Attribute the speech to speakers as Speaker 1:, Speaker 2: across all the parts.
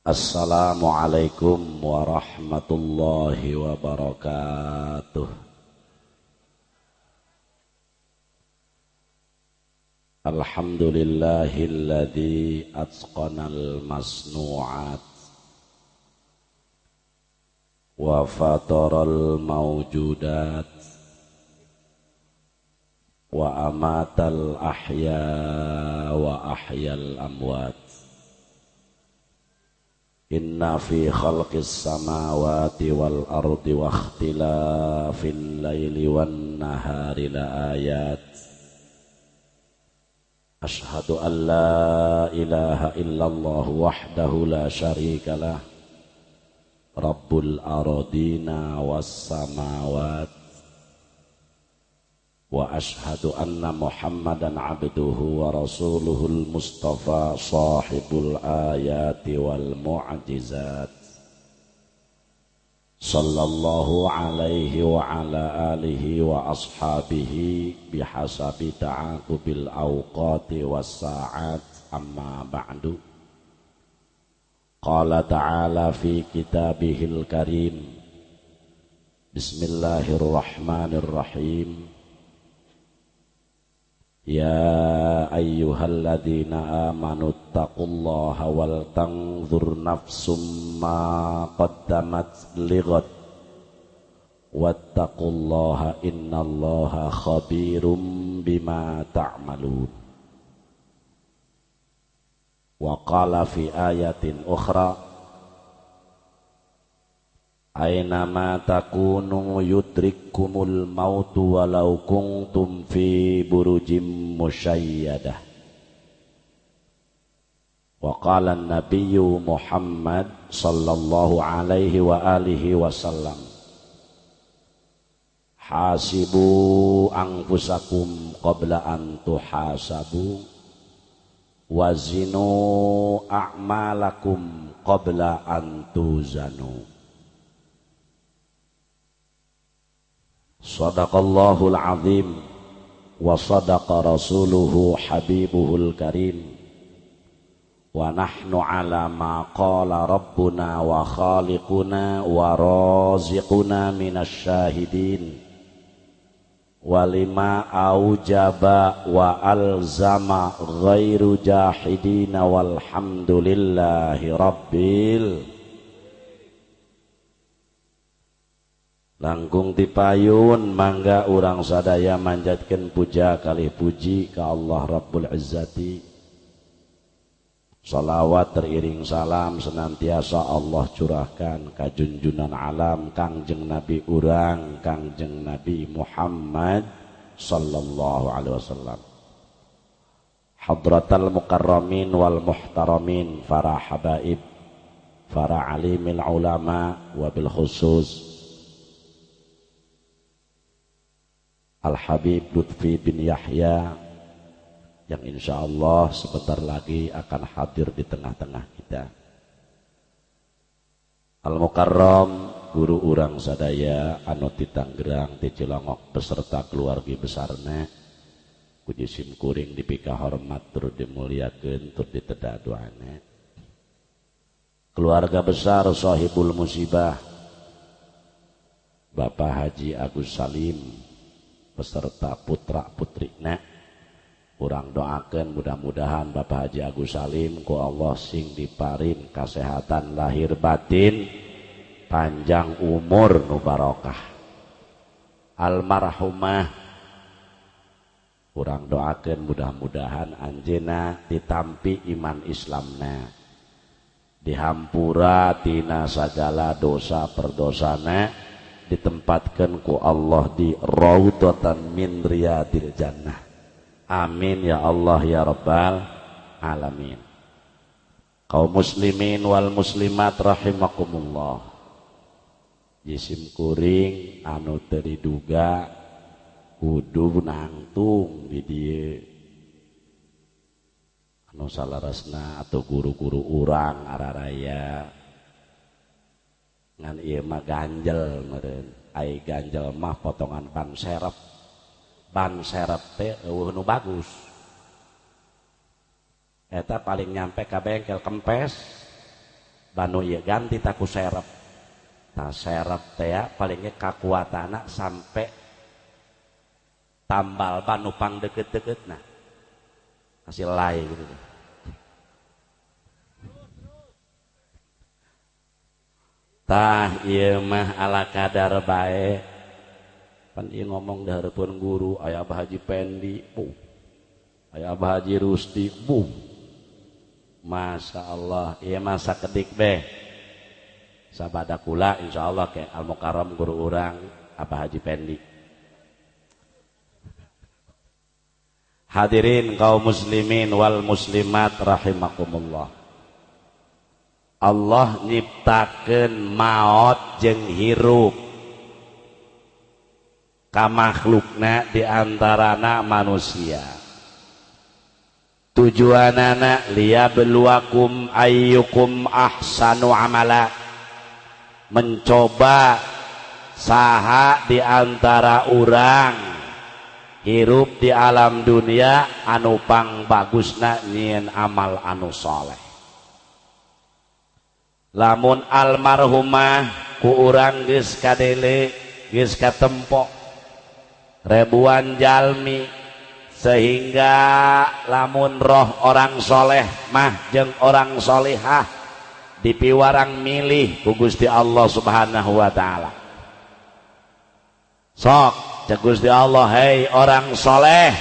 Speaker 1: Assalamualaikum warahmatullahi wabarakatuh. Alhamdulillahilladzi atqanal masnu'at wa fataral mawjudat wa amatal ahya wa ahyal amwat Inna fi khalqis samawati wal ardi wa ikhtilafil laili wan nahari la ayat. Ashhadu an la ilaha illallah wahdahu la syarika lah. Rabbul aradina was samawat وأشهد أن محمدا عبده ورسوله المصطفى صاحب الآيات والمعجزات. صلى الله عليه وعلى آله وأصحابه بحسب تعاقب الأوقات والساعات. أما بعد قال تعالى في كتابه الكريم بسم الله الرحمن الرحيم. يا أيها الذين آمنوا اتقوا الله ولتنظر نفس ما قدمت لغد واتقوا الله إن الله خبير بما تعملون وقال في آية أخرى Aynama takunu yudrikkumul mautu walau kuntum fi burujim musyayyadah Wa qala an-nabiyyu Muhammad sallallahu alaihi wa alihi wasallam Hasibu anfusakum qabla an tuhasabu Wazinu a'malakum qabla an صدق الله العظيم وصدق رسوله حبيبه الكريم. ونحن على ما قال ربنا وخالقنا ورازقنا من الشاهدين. ولما أوجب وألزم غير جاحدين والحمد لله رب العالمين langkung tipayun mangga urang sadaya manjatkan puja kali puji ke Allah Rabbul Izzati. Salawat teriring salam senantiasa Allah curahkan kajunjunan alam kangjeng Nabi urang kangjeng Nabi Muhammad sallallahu alaihi wasallam. Hadratal mukarramin wal muhtaramin para habaib para alimil ulama wabil khusus Al-Habib Lutfi bin Yahya yang insya Allah sebentar lagi akan hadir di tengah-tengah kita. Al-Mukarram guru urang sadaya di Tanggerang di Cilongok beserta keluarga besarnya sim kuring dipika hormat tur dimuliakan tur ditedak doanya keluarga besar sahibul musibah Bapak Haji Agus Salim beserta putra putrina kurang doakan mudah-mudahan Bapak Haji Agus Salim ku Allah sing diparin kesehatan lahir batin panjang umur nu barokah. Almarhumah. Kurang doakan mudah-mudahan anjena ditampi iman Islamna. Dihampura tina segala dosa perdosana ditempatkan ku Allah di raudhatan min riyadil jannah. Amin ya Allah ya rabbal alamin. Kaum muslimin wal muslimat rahimakumullah. Jisim kuring anu teriduga kudu nangtung di dia. Anu salarasna atau guru-guru urang araraya ngan iya mah ganjel meren ai ganjel mah potongan ban serep. Ban serep teh eueuh nu bagus. Eta paling nyampe ka bengkel kempes. Banu iya ganti taku serep. Nah serep teh ya, palingnya kakuatana sampai tambal banu pang deket-deket nah. Hasil lain gitu tah iya mah ala kadar baik pan iya ngomong pun guru ayah Abah Haji Pendi bu. Ayah Abah Haji Rusti bu. Masya Allah iya masa kedik be sabada kula insya Allah ke al mukarram guru orang Abah Haji Pendi. Hadirin kaum muslimin wal muslimat rahimakumullah Allah nyiptakan maut jeng hirup. Ka makhlukna diantarana manusia. Tujuan anak beluakum ayyukum ahsanu amala. Mencoba saha di antara orang hirup di alam dunia anu pang bagusna nyin amal anu soleh lamun almarhumah ku urang geus kadele geus katempo ribuan jalmi sehingga lamun roh orang soleh mah jeng orang solehah dipiwarang milih ku Gusti Allah subhanahu wa ta'ala. Sok cek Gusti Allah hei orang soleh.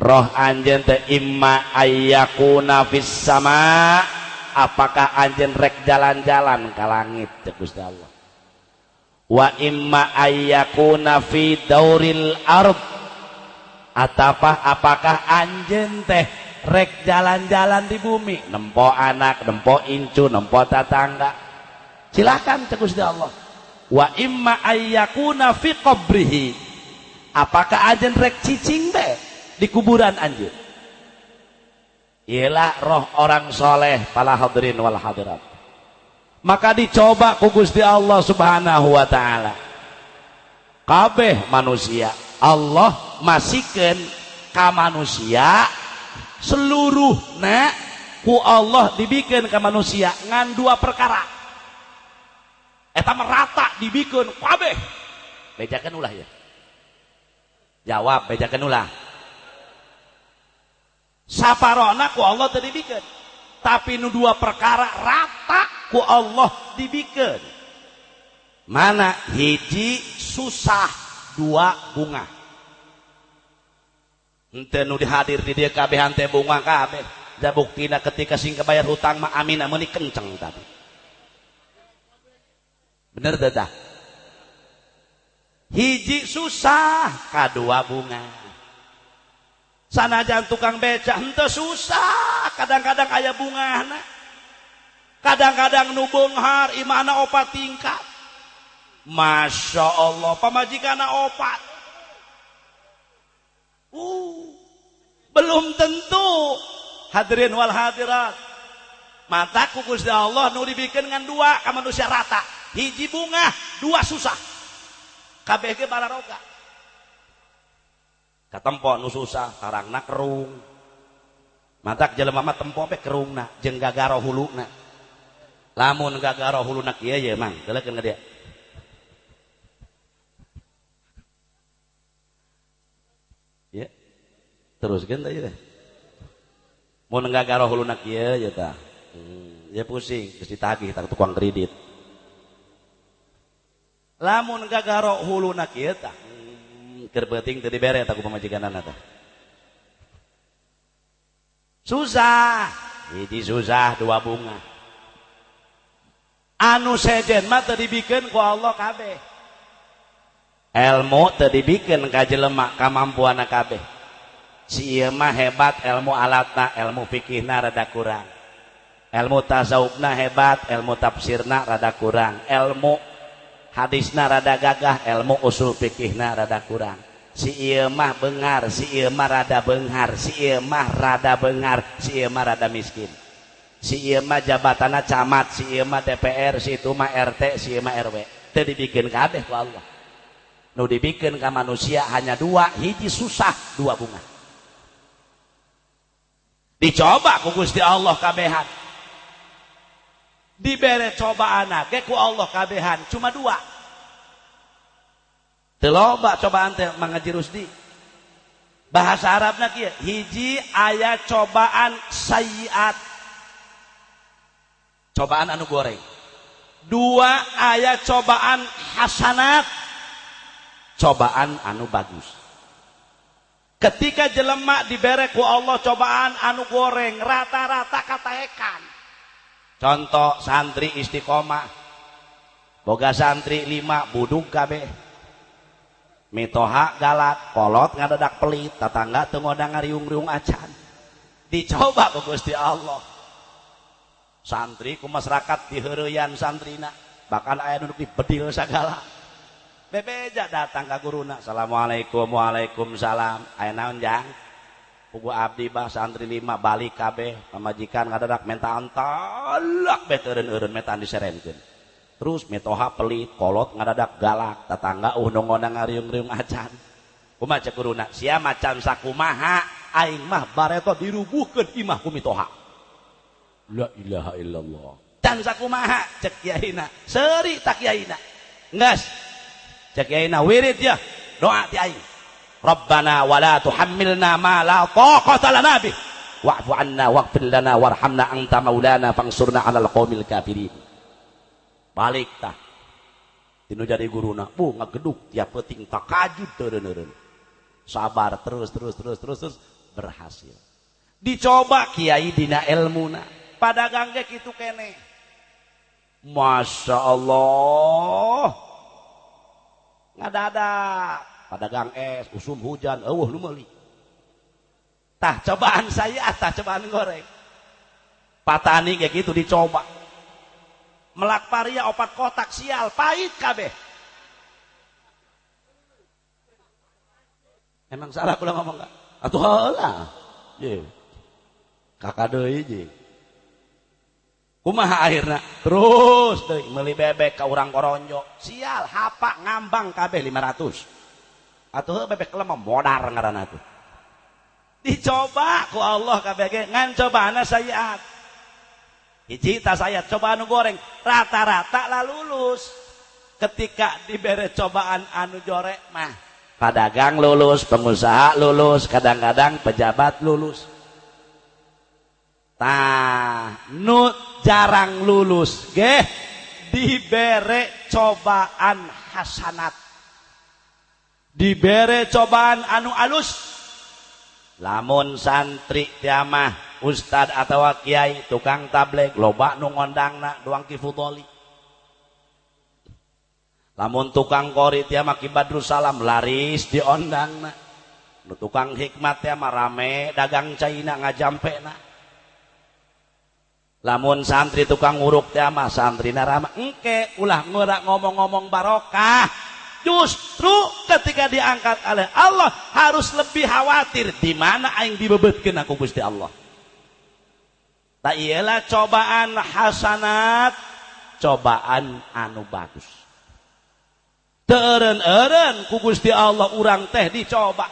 Speaker 1: Roh anjen te imma ayyakuna fis sama' apakah anjen rek jalan-jalan ke langit cek Gusti Allah? Wa imma ayyakuna fi dauril ard. Atapa apakah anjen teh rek jalan-jalan di bumi? Nempo anak nempo incu nempo tetangga. Silakan cek Gusti Allah. Wa imma ayyakuna fi qabrihi. Apakah anjen rek cicing teh di kuburan anjen ialah roh orang soleh para hadirin wal hadirat. Maka dicoba ku Gusti Allah subhanahu wa ta'ala. Kabeh manusia Allah masihkan ka manusia seluruh na ku Allah dibikin ke manusia ngan dua perkara. Eta merata dibikin kabeh. Bejakan ulah ya? Jawab bejakan ulah saparona ku Allah tadi bikin tapi nu dua perkara rata ku Allah dibikin mana hiji susah dua bunga. Ente nu dihadir di dia kabeh ante bunga kabeh. Da buktina ketika sing bayar hutang mah amin amun kenceng tadi bener dah? Hiji susah kadua bunga sanajan tukang beca ente susah. Kadang-kadang ayah bunga kadang-kadang nubunghar imana opat tingkat. Masya Allah pamajikan opat. Uh, belum tentu. Hadirin wal hadirat. Mata kukus Allah nu dibikin dengan dua ke manusia rata. Hiji bunga dua susah. KBG balaroga katempo nu susah karangna kerung. Matak jelema mah tempo pe kerungna jeung gagaro huluna lamun gagaro huluna kieu ye mang geulekeun dia. Ya teruskeun teh teh mun gagaro huluna kieu ya tah. Hmm, ya pusing geus ditagih tak tukang kredit. Lamun gagaro huluna kieu tah kerbeting tadi bere aku pemajikan anak susah. Ini susah dua bunga. Anu sejen mah tadi bikin ku Allah kabeh. Ilmu tadi bikin kaji lemak kemampuan kabeh. Si iya mah hebat ilmu alatna ilmu fikihna rada kurang. Ilmu tasawufna hebat ilmu tafsirna rada kurang. Ilmu hadisna rada gagah ilmu usul fikihna rada kurang. Si iya mah bengar si mah rada benghar si iya mah rada benghar si mah rada miskin. Si iya mah camat si iya mah DPR si itu mah RT si iya mah RW itu dibikin kabeh ku Allah. Nu dibikin ke manusia hanya dua hiji susah dua bunga. Dicoba ku Gusti Allah kabehan dibere cobaan ge ku Allah kabehan. Cuma dua. Teloba cobaan teh mengaji Rusdi. Bahasa Arabna kieu hiji ayat cobaan sayiat. Cobaan anu goreng. Dua ayat cobaan hasanat. Cobaan anu bagus. Ketika jelemak dibere ku Allah cobaan anu goreng rata-rata kataekan contoh santri istiqomah. Boga santri lima budung kabeh. Mitoha galak kolot ngadadak pelit tetangga teu ngodang ngariung-riung acan. Dicoba ku Gusti Allah. Santri ku masyarakat diheureyan santrina bahkan aya nu bedil sagala. Bebeja datang ka guruna. Assalamualaikum waalaikumsalam. Aya naon jang pugu abdi bah santri lima balik kabeh pamajikan ngadadak menta antalak beteureun-eureun meta diserenkeun terus metoha pelit kolot ngadadak galak tetangga uh nu ngodang ngariung-riung acan kumaha cek guruna sia macan sakumaha aing mah bareto dirubuhkeun imah ku mitoha La ilaha illallah. Dan sakumaha cek kiaina. Seri tak kiaina. Ngas. Cek kiaina wirid ya. Doa ti. Rabbana wa la tuhammilna ma la taqata lana bih. Wa'fu anna waghfir lana warhamna anta maulana fangsurna 'alal qaumil kafirin. Balik tah. Tinu jadi guruna. Bu ngageduk tiap peting takajud teureun-eureun. Sabar terus terus terus terus terus berhasil. Dicoba kiai dina ilmuna padagang ge kitu kene Masya Allah ngadadak padagang es usum hujan. Eueuh nu meuli. Tah cobaan saya tah cobaan goreng. Patani kayak gitu dicoba. Melak paria opat kotak sial pahit kabeh. Emang salah kula ngomong gak atuh heula ye. Kakak deui je kumaha akhirnya? Terus deh meli bebek ke orang koronjo. Sial hapa ngambang kabeh 500 atau bebek lemah modar ngaran tuh. Dicoba ku Allah kabeh ge ngan cobana sayat hiji tas sayat coba anu goreng. Rata-rata lah lulus. Ketika diberi cobaan anu jorek mah. Pedagang lulus pengusaha lulus kadang-kadang pejabat lulus. Tah nu jarang lulus ge dibere cobaan hasanat dibere cobaan anu alus. Lamun santri tiamah ustad atau kiai tukang tablet loba nu ngondangna doang kifudoli lamun tukang kori tiamah kibadrus salam laris diondangna nu tukang hikmat tiamah rame dagang caina ngajampe na lamun santri tukang nguruk teh mah santri narama engke ulah ngurak ngomong-ngomong barokah justru ketika diangkat oleh Allah harus lebih khawatir di mana aing dibebetkeun aku Gusti Allah. Tak ialah cobaan hasanat cobaan anu bagus. Teureun-eureun ku Gusti Allah urang teh dicoba.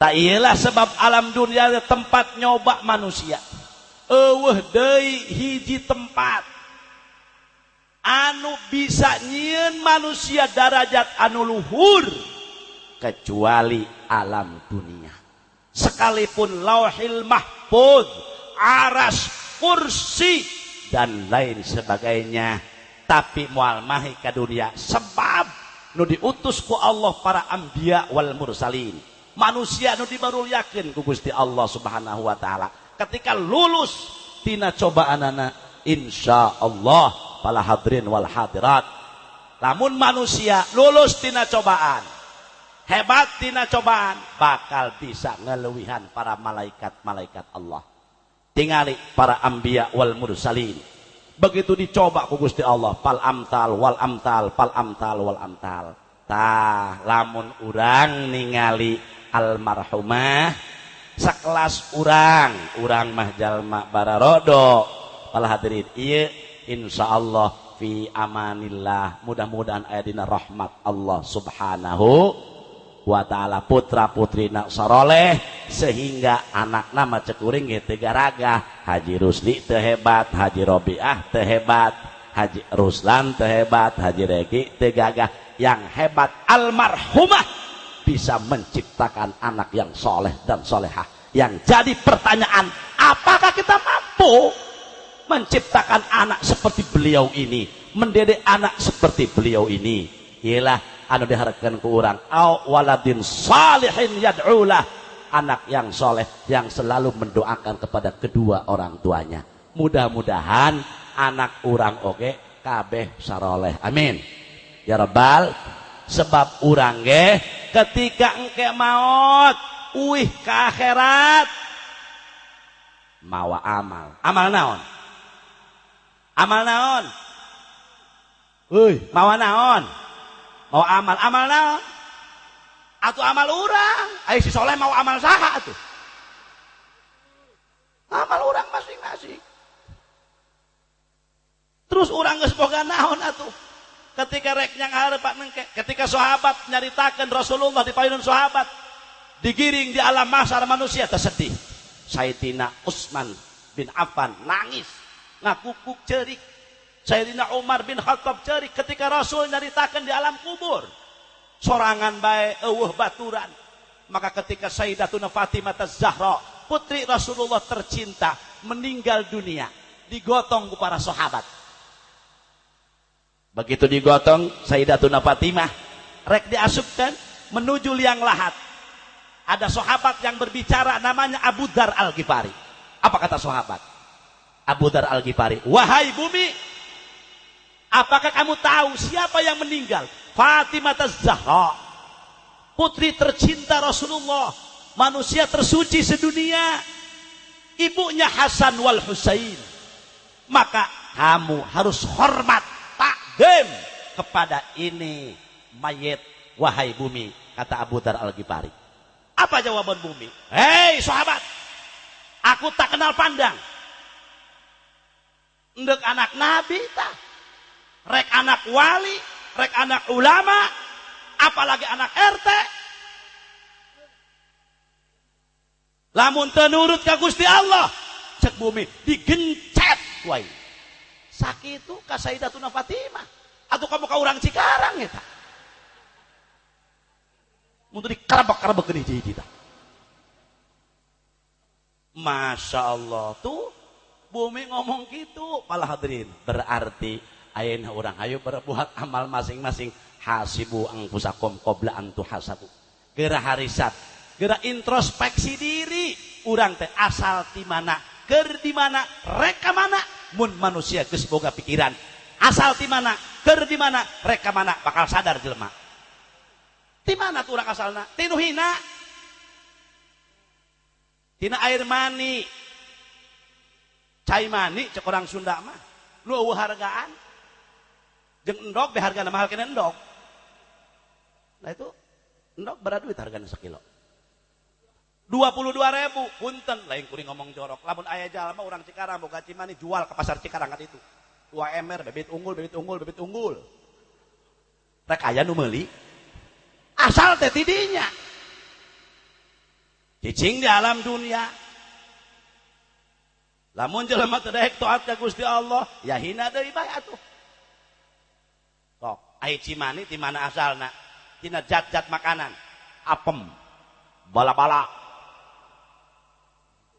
Speaker 1: Tak ialah sebab alam dunia tempat nyoba manusia. Eueuh deui hiji tempat anu bisa nyieun manusia darajat anu luhur kecuali alam dunia. Sekalipun lauhil mahfud aras kursi dan lain sebagainya. Tapi mual mahi ke dunia sebab nu diutus ku Allah para ambia wal mursalin. Manusia nu dibarulyakeun ku Gusti Allah Subhanahu wa taala. Ketika lulus tina cobaan anak insya Allah para hadirin wal hadirat. Namun manusia lulus tina cobaan hebat tina cobaan bakal bisa ngeluwihan para malaikat-malaikat Allah. Tingali para ambia wal mursalin. Begitu dicoba ku Gusti Allah pal amtal wal amtal pal amtal wal amtal. Tah lamun urang ningali almarhumah sekelas urang. Urang mah jalma bararodo pala hadirin iya insyaallah fi amanillah. Mudah-mudahan ayat dina rahmat Allah subhanahu wa ta'ala. Putra putri nak soroleh sehingga anak nama cekuring tiga raga Haji Rusli tehebat Haji Robiah tehebat Haji Ruslan tehebat Haji Reki tegagah yang hebat almarhumah bisa menciptakan anak yang soleh dan solehah. Yang jadi pertanyaan apakah kita mampu menciptakan anak seperti beliau ini mendidik anak seperti beliau ini. Ialah anu diharapkan ke orang au waladin salihin yad'ulah. Anak yang soleh yang selalu mendoakan kepada kedua orang tuanya. Mudah-mudahan anak orang oke kabeh saroleh. Amin. Ya Rabbal sebab urang ge ketika engke maut uih ke akhirat mawa amal. Amal naon amal naon? Uih mawa naon? Mau amal. Amal naon atau amal urang. Ayo si soleh mau amal saha tuh amal urang masing-masing. Terus orang geus boga naon atuh? Ketika rek yang Pak nengke ketika sahabat nyaritakan Rasulullah di payunun sahabat digiring di alam mahsyar manusia tersedih. Sayyidina Utsman bin Affan nangis ngakukuk cerik Sayyidina Umar bin Khattab cerik ketika Rasul nyaritakan di alam kubur sorangan baik eueuh baturan maka ketika Sayyidatuna Fatimah Zahra putri Rasulullah tercinta meninggal dunia digotong ke para sahabat Begitu digotong Sayyidatuna Fatimah rek diasupkan menuju liang lahat. Ada sahabat yang berbicara namanya Abu Dar Al-Ghifari. Apa kata sahabat? Abu Dar Al-Ghifari, "Wahai bumi, apakah kamu tahu siapa yang meninggal? Fatimah Az-Zahra, putri tercinta Rasulullah, manusia tersuci sedunia. Ibunya Hasan wal Husain. Maka kamu harus hormat takdim kepada ini mayat wahai bumi kata Abu Dar Al-Ghifari apa jawaban bumi hei sahabat aku tak kenal pandang ndek anak nabi tak rek anak wali rek anak ulama apalagi anak RT lamun tenurut ka Gusti Allah cek bumi digencet wae sakit itu kasaidatuna Fatimah. Atau kamu kau orang Cikarang ya tak untuk dikarabak-karabak jadi kita Masya Allah tuh bumi ngomong gitu. Pala hadirin berarti ayana orang ayo berbuat amal masing-masing. Hasibu angkusakom kobla antu hasabu. Gera harisat gera introspeksi diri. Orang teh asal di mana ker di mana reka mana. Mun manusia geus boga pikiran. Asal di mana ker di mana mana bakal sadar jelema. Di mana tuh orang asalna? Tinu hina? Tina air mani cai mani cek orang Sunda mah. Lu hargaan. Jeng endok be harga mahal kena nah itu endok berapa duit harganya sekilo. Dua puluh dua ribu punten. Lain kuring ngomong jorok. Lamun ayah jalan mah orang Cikarang boga Cimani jual ke pasar Cikarang kan itu. Dua emer bebet unggul bebet unggul bebet unggul. Rek aya nu meuli. Asal teh tidinya. Cicing di alam dunia lamun jelema teu daek taat ka Gusti Allah ya hina deui bae atuh. Sok ai Cimani di mana asalna? Tina zat-zat makanan. Apem bala-bala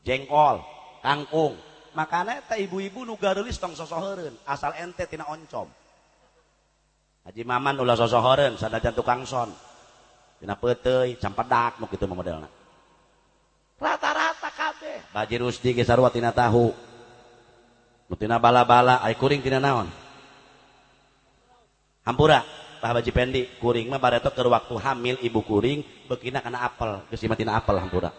Speaker 1: jengkol kangkung. Makanya teh ibu-ibu nu garulis tong sosoheureun asal ente tina oncom. Haji Maman ulah sosoheureun sadajan tukang son. Tina peuteuy campedak nu kitu modelna. Kabeh baji rusdi ge sarua tina tahu. Nu tina bala-bala ai kuring tina naon? Hampura Pak Baji Pendi kuring mah bareto keur waktu hamil ibu kuring bekina kana apel geus tina apel hampura.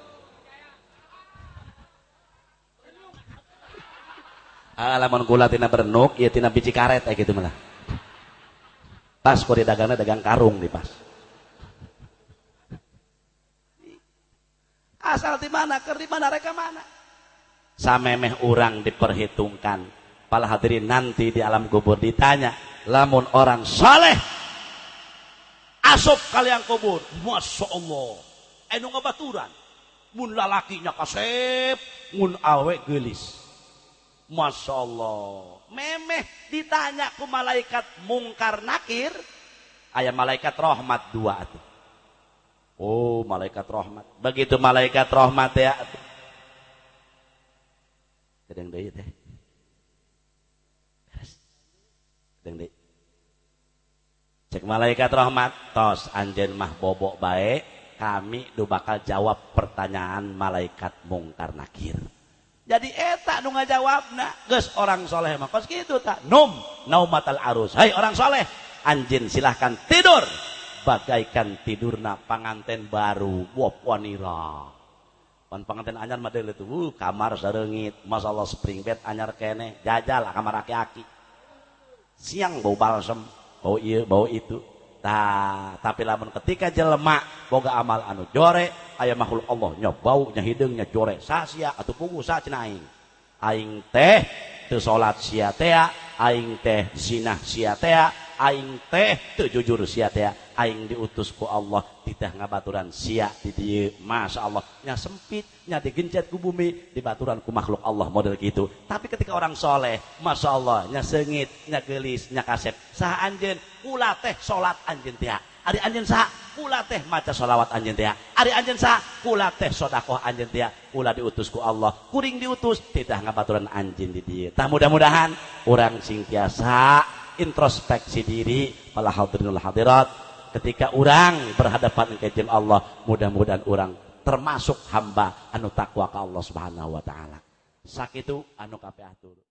Speaker 1: Alaman gula tina berenuk ya tina biji karet kayak gitu malah pas kok di dagangnya dagang karung di pas asal di mana ker di mana reka mana? Samemeh orang diperhitungkan. Pala hadirin nanti di alam kubur ditanya lamun orang soleh asop kalian kubur? Masya Allah. Anu ngabaturan mun lalakinya kasep mun awe gelis. Masya Allah. Memeh ditanya ku malaikat mungkar nakir. Ayah malaikat rahmat dua tuh oh malaikat rahmat. Begitu malaikat rahmat ya. Kadang deui teh kadang deui cek malaikat rahmat. Tos anjen mah bobok baik kami do bakal jawab pertanyaan malaikat mungkar nakir. Jadi eta nu ngajawabna geus orang soleh mah kos kitu tak. Num naumatal arus. Hai orang soleh. Anjin silahkan tidur bagaikan tidurna panganten baru. Wop wanira. Pan panganten anyar mah tuh uh, kamar sareungit masalah spring bed anyar kene. Jajal kamar aki-aki. Siang bau balsem. Bau iya bau itu. Tah, tapi lamun ketika jelema boga amal anu jore aya makhluk Allah nya bau nya hidung nya jore. Sasia atau pugu sa cenah aing. Teh teu salat sia teh aing teh zina sia teh aing teh teu jujur sia teh aing diutus ku Allah titah ngabaturan sia di dieu Allah. Nya sempit nya digencet ku bumi dibaturan ku makhluk Allah model gitu. Tapi ketika orang soleh Masya Allah nya sengit nya gelis nya kasep sah anjen ulah teh salat anjeun teh Ari anjeun sah kula teh maca sholawat anjeun teh Ari anjeun sah kula teh sedekah anjeun teh kula diutus ku Allah kuring diutus titah ngabaturan anjeun di dieu. Tah mudah-mudahan urang sing tiasa introspeksi diri para hadirinul hadirat. Ketika orang berhadapan dengan Allah mudah-mudahan orang termasuk hamba anu takwa ke Allah Subhanahu wa taala. Sakitu anu kabeh atur